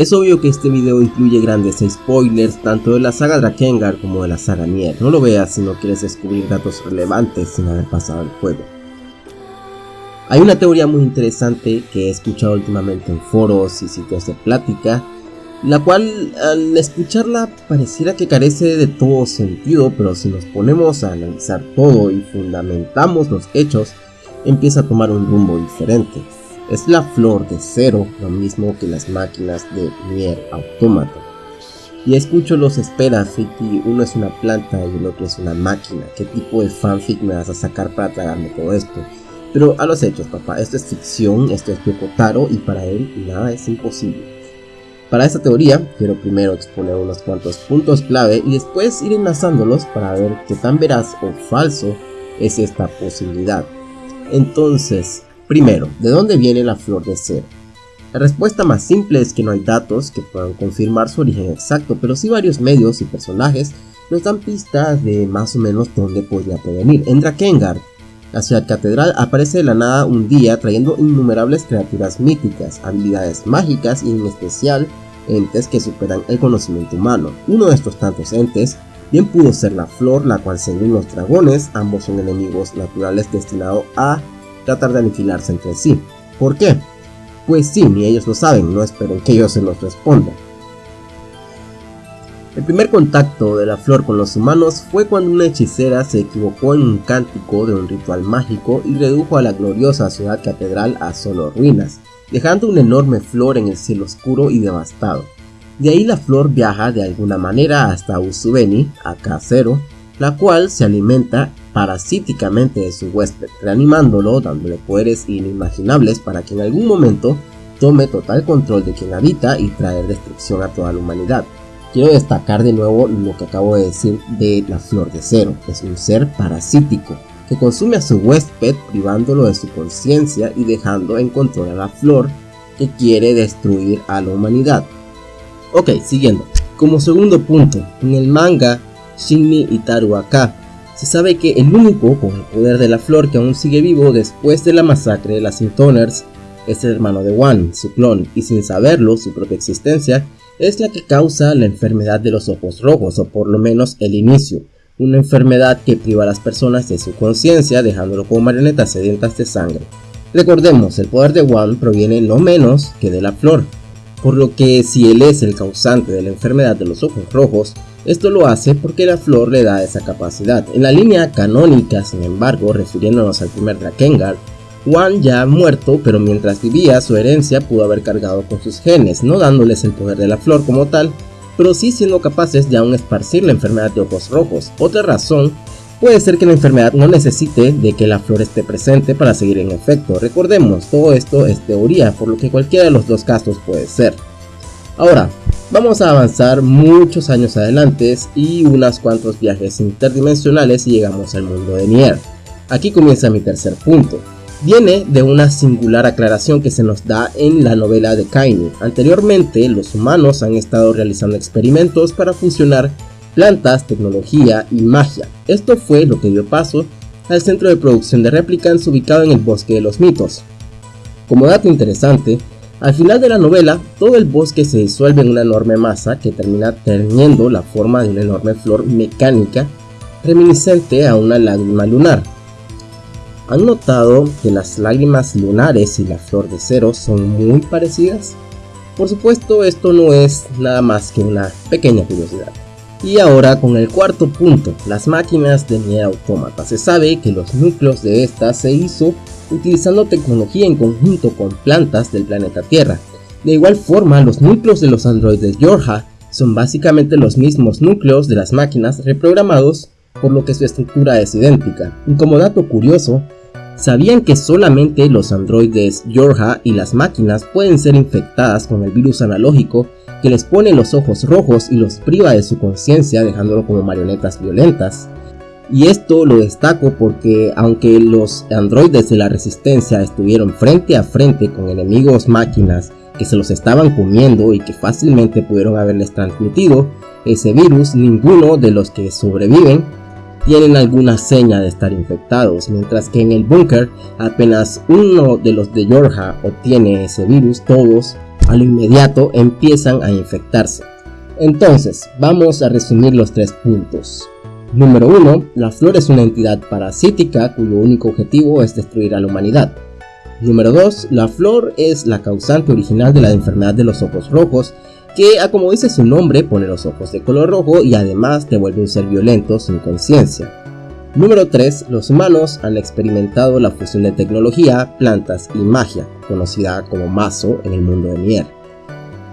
Es obvio que este video incluye grandes spoilers tanto de la saga Drakengard como de la saga Nier, no lo veas si no quieres descubrir datos relevantes sin haber pasado el juego. Hay una teoría muy interesante que he escuchado últimamente en foros y sitios de plática, la cual al escucharla pareciera que carece de todo sentido, pero si nos ponemos a analizar todo y fundamentamos los hechos, empieza a tomar un rumbo diferente. Es la flor de cero, lo mismo que las máquinas de Nier Automata. Y escucho los esperas, y uno es una planta y el otro es una máquina. ¿Qué tipo de fanfic me vas a sacar para tragarme todo esto? Pero a los hechos, papá, esto es ficción, esto es Yokotaro y para él nada es imposible. Para esta teoría, quiero primero exponer unos cuantos puntos clave y después ir enlazándolos para ver qué tan veraz o falso es esta posibilidad. Entonces, Primero, ¿de dónde viene la flor de cero? La respuesta más simple es que no hay datos que puedan confirmar su origen exacto, pero sí varios medios y personajes nos dan pistas de más o menos dónde podría provenir. En Drakengard, la ciudad catedral aparece de la nada un día trayendo innumerables criaturas míticas, habilidades mágicas y en especial entes que superan el conocimiento humano. Uno de estos tantos entes bien pudo ser la flor, la cual según los dragones ambos son enemigos naturales destinados a tratar de aniquilarse entre sí. ¿Por qué? Pues sí, ni ellos lo saben, no esperen que ellos se los respondan. El primer contacto de la flor con los humanos fue cuando una hechicera se equivocó en un cántico de un ritual mágico y redujo a la gloriosa ciudad catedral a solo ruinas, dejando una enorme flor en el cielo oscuro y devastado. De ahí la flor viaja de alguna manera hasta Usubeni, acá cero, la cual se alimenta parasíticamente de su huésped, reanimándolo, dándole poderes inimaginables para que en algún momento tome total control de quien habita y traer destrucción a toda la humanidad. Quiero destacar de nuevo lo que acabo de decir de la flor de cero, es un ser parasítico que consume a su huésped privándolo de su conciencia y dejando en control a la flor que quiere destruir a la humanidad. Ok, siguiendo. Como segundo punto, en el manga Shinmi Itaru Aka se sabe que el único con el poder de la flor que aún sigue vivo después de la masacre de las Intoners es el hermano de Wan, su clon, y sin saberlo, su propia existencia es la que causa la enfermedad de los ojos rojos, o por lo menos el inicio, una enfermedad que priva a las personas de su conciencia dejándolo como marionetas sedientas de sangre. Recordemos, el poder de Wan proviene no menos que de la flor, por lo que si él es el causante de la enfermedad de los ojos rojos, esto lo hace porque la flor le da esa capacidad. En la línea canónica, sin embargo, refiriéndonos al primer Drakengard, Juan ya ha muerto, pero mientras vivía su herencia pudo haber cargado con sus genes, no dándoles el poder de la flor como tal, pero sí siendo capaces de aún esparcir la enfermedad de ojos rojos. Otra razón puede ser que la enfermedad no necesite de que la flor esté presente para seguir en efecto. Recordemos, todo esto es teoría, por lo que cualquiera de los dos casos puede ser. Ahora, Vamos a avanzar muchos años adelante y unos cuantos viajes interdimensionales y llegamos al mundo de Nier. Aquí comienza mi tercer punto. Viene de una singular aclaración que se nos da en la novela de Kaini. Anteriormente, los humanos han estado realizando experimentos para fusionar plantas, tecnología y magia. Esto fue lo que dio paso al centro de producción de Replicants ubicado en el Bosque de los Mitos. Como dato interesante, al final de la novela, todo el bosque se disuelve en una enorme masa que termina teniendo la forma de una enorme flor mecánica reminiscente a una lágrima lunar. ¿Han notado que las lágrimas lunares y la flor de cero son muy parecidas? Por supuesto, esto no es nada más que una pequeña curiosidad. Y ahora con el cuarto punto, las máquinas de Nier Automata. Se sabe que los núcleos de estas se hizo utilizando tecnología en conjunto con plantas del planeta Tierra. De igual forma, los núcleos de los androides Yorha son básicamente los mismos núcleos de las máquinas reprogramados, por lo que su estructura es idéntica. Y como dato curioso, ¿sabían que solamente los androides Yorha y las máquinas pueden ser infectadas con el virus analógico que les pone los ojos rojos y los priva de su conciencia dejándolo como marionetas violentas? Y esto lo destaco porque aunque los androides de la resistencia estuvieron frente a frente con enemigos máquinas que se los estaban comiendo y que fácilmente pudieron haberles transmitido ese virus, ninguno de los que sobreviven tienen alguna seña de estar infectados, mientras que en el búnker apenas uno de los de Yorha obtiene ese virus, todos a lo inmediato empiezan a infectarse. Entonces, vamos a resumir los tres puntos. Número 1. La flor es una entidad parasítica cuyo único objetivo es destruir a la humanidad. Número 2. La flor es la causante original de la enfermedad de los ojos rojos, que, como dice su nombre, pone los ojos de color rojo y además te vuelve un ser violento sin conciencia. Número 3. Los humanos han experimentado la fusión de tecnología, plantas y magia, conocida como mazo en el mundo de Nier.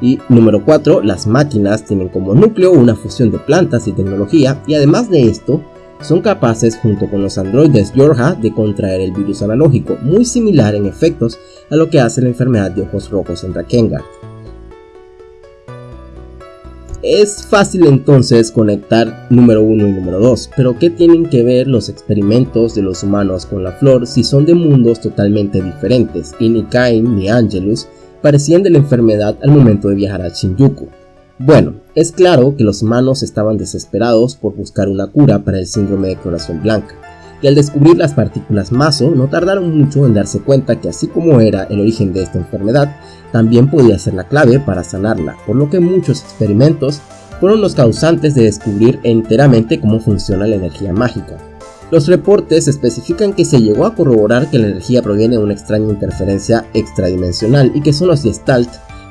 Y número 4. Las máquinas tienen como núcleo una fusión de plantas y tecnología y además de esto, son capaces junto con los androides Yorha de contraer el virus analógico, muy similar en efectos a lo que hace la enfermedad de ojos rojos en Drakengard. Es fácil entonces conectar número 1 y número 2, pero ¿qué tienen que ver los experimentos de los humanos con la flor si son de mundos totalmente diferentes y ni Cain ni Angelus parecían de la enfermedad al momento de viajar a Shinjuku? Bueno, es claro que los humanos estaban desesperados por buscar una cura para el síndrome de corazón blanca, y al descubrir las partículas maso no tardaron mucho en darse cuenta que así como era el origen de esta enfermedad, también podía ser la clave para sanarla, por lo que muchos experimentos fueron los causantes de descubrir enteramente cómo funciona la energía mágica. Los reportes especifican que se llegó a corroborar que la energía proviene de una extraña interferencia extradimensional y que son los Gestalt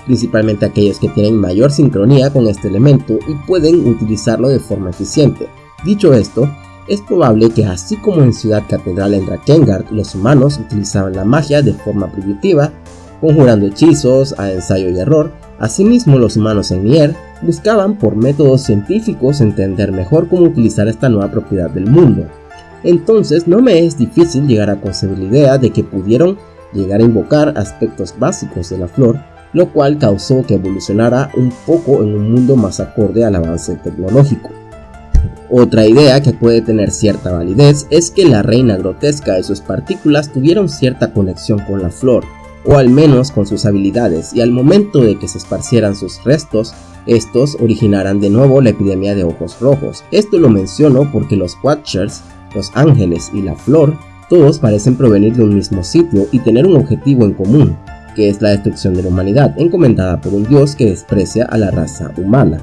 principalmente aquellos que tienen mayor sincronía con este elemento y pueden utilizarlo de forma eficiente. Dicho esto, es probable que así como en Ciudad Catedral en Drakengard los humanos utilizaban la magia de forma primitiva, conjurando hechizos a ensayo y error, asimismo los humanos en Nier buscaban por métodos científicos entender mejor cómo utilizar esta nueva propiedad del mundo. Entonces no me es difícil llegar a concebir la idea de que pudieron llegar a invocar aspectos básicos de la flor lo cual causó que evolucionara un poco en un mundo más acorde al avance tecnológico. Otra idea que puede tener cierta validez es que la reina grotesca y sus partículas tuvieron cierta conexión con la flor, o al menos con sus habilidades, y al momento de que se esparcieran sus restos, estos originaran de nuevo la epidemia de ojos rojos. Esto lo menciono porque los Watchers, los ángeles y la flor, todos parecen provenir de un mismo sitio y tener un objetivo en común, que es la destrucción de la humanidad, encomendada por un dios que desprecia a la raza humana.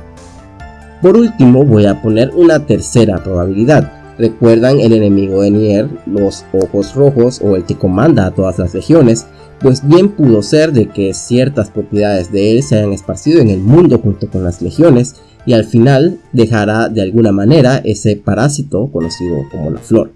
Por último, voy a poner una tercera probabilidad. ¿Recuerdan el enemigo de Nier, los ojos rojos o el que comanda a todas las legiones? Pues bien pudo ser de que ciertas propiedades de él se hayan esparcido en el mundo junto con las legiones y al final dejará de alguna manera ese parásito conocido como la flor.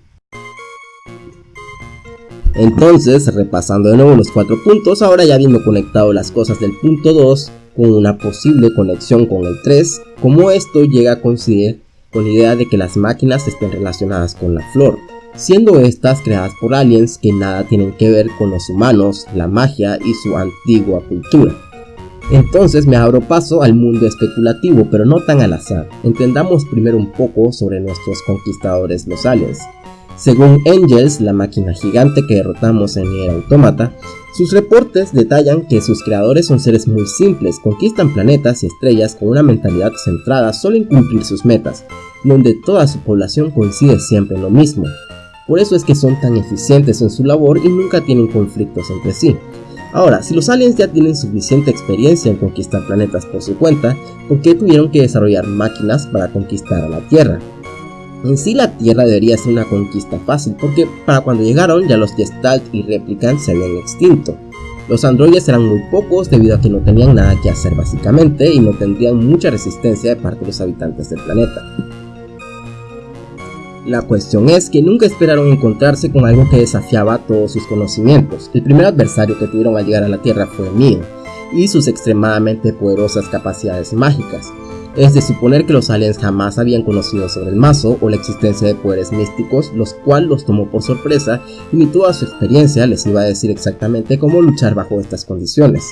Entonces, repasando de nuevo los cuatro puntos, ahora ya habiendo conectado las cosas del punto 2 con una posible conexión con el 3, como esto llega a coincidir con la idea de que las máquinas estén relacionadas con la flor, siendo estas creadas por aliens que nada tienen que ver con los humanos, la magia y su antigua cultura. Entonces me abro paso al mundo especulativo, pero no tan al azar. Entendamos primero un poco sobre nuestros conquistadores los aliens. Según Angels, la máquina gigante que derrotamos en Nier Automata, sus reportes detallan que sus creadores son seres muy simples, conquistan planetas y estrellas con una mentalidad centrada solo en cumplir sus metas, donde toda su población coincide siempre en lo mismo. Por eso es que son tan eficientes en su labor y nunca tienen conflictos entre sí. Ahora, si los aliens ya tienen suficiente experiencia en conquistar planetas por su cuenta, ¿por qué tuvieron que desarrollar máquinas para conquistar a la Tierra? En sí la Tierra debería ser una conquista fácil, porque para cuando llegaron ya los Gestalt y Replicants se habían extinto. Los androides eran muy pocos debido a que no tenían nada que hacer básicamente y no tendrían mucha resistencia de parte de los habitantes del planeta. La cuestión es que nunca esperaron encontrarse con algo que desafiaba todos sus conocimientos. El primer adversario que tuvieron al llegar a la Tierra fue Neo, y sus extremadamente poderosas capacidades mágicas. Es de suponer que los aliens jamás habían conocido sobre el mazo o la existencia de poderes místicos, los cuales los tomó por sorpresa y ni toda su experiencia les iba a decir exactamente cómo luchar bajo estas condiciones.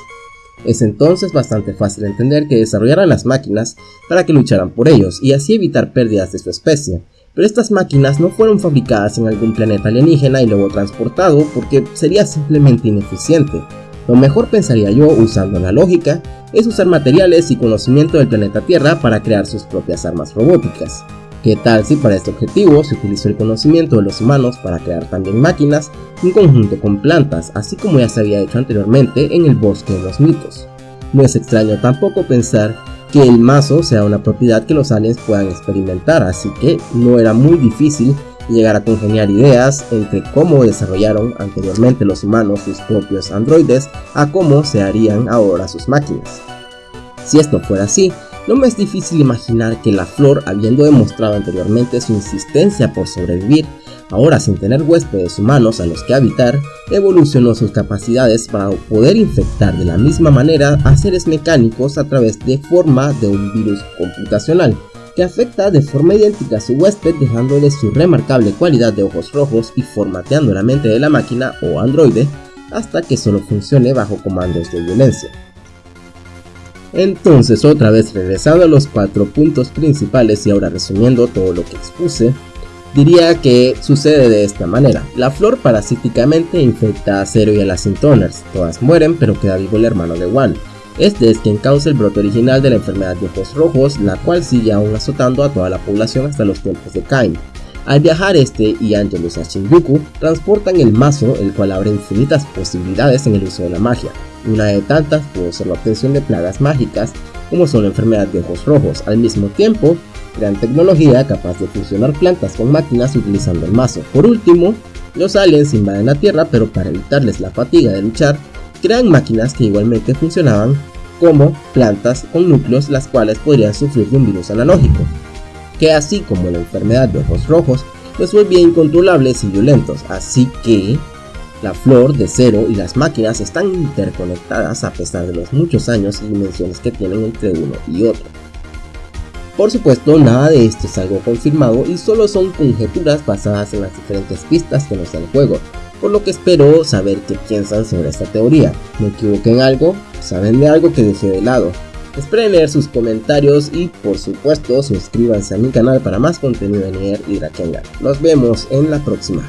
Es entonces bastante fácil entender que desarrollaran las máquinas para que lucharan por ellos y así evitar pérdidas de su especie, pero estas máquinas no fueron fabricadas en algún planeta alienígena y luego transportado porque sería simplemente ineficiente. Lo mejor pensaría yo, usando la lógica, es usar materiales y conocimiento del planeta Tierra para crear sus propias armas robóticas. ¿Qué tal si para este objetivo se utilizó el conocimiento de los humanos para crear también máquinas en conjunto con plantas, así como ya se había hecho anteriormente en el bosque de los mitos? No es extraño tampoco pensar que el mazo sea una propiedad que los aliens puedan experimentar, así que no era muy difícil llegar a congeniar ideas entre cómo desarrollaron anteriormente los humanos sus propios androides a cómo se harían ahora sus máquinas. Si esto fuera así, no me es difícil imaginar que la flor, habiendo demostrado anteriormente su insistencia por sobrevivir, ahora sin tener huéspedes humanos a los que habitar, evolucionó sus capacidades para poder infectar de la misma manera a seres mecánicos a través de forma de un virus computacional, que afecta de forma idéntica a su huésped dejándole su remarcable cualidad de ojos rojos y formateando la mente de la máquina o androide hasta que solo funcione bajo comandos de violencia. Entonces otra vez regresando a los cuatro puntos principales y ahora resumiendo todo lo que expuse, diría que sucede de esta manera. La flor parasíticamente infecta a Zero y a las Sintoners, todas mueren pero queda vivo el hermano de Wan, este es quien causa el brote original de la enfermedad de ojos rojos, la cual sigue aún azotando a toda la población hasta los tiempos de Kain. Al viajar este y Angelus a Shinjuku, transportan el mazo, el cual abre infinitas posibilidades en el uso de la magia. Una de tantas puede ser la obtención de plagas mágicas, como son la enfermedad de ojos rojos. Al mismo tiempo, crean tecnología capaz de fusionar plantas con máquinas utilizando el mazo. Por último, los aliens invaden la Tierra, pero para evitarles la fatiga de luchar, crean máquinas que igualmente funcionaban como plantas con núcleos las cuales podrían sufrir de un virus analógico, que así como la enfermedad de ojos rojos, los vuelve incontrolables y violentos, así que la flor de cero y las máquinas están interconectadas a pesar de los muchos años y dimensiones que tienen entre uno y otro. Por supuesto, nada de esto es algo confirmado y solo son conjeturas basadas en las diferentes pistas que nos da el juego, por lo que espero saber qué piensan sobre esta teoría. ¿Me equivoqué en algo? ¿Saben de algo que dejé de lado? Esperen leer sus comentarios y por supuesto suscríbanse a mi canal para más contenido de Nier y Rakengan. Nos vemos en la próxima.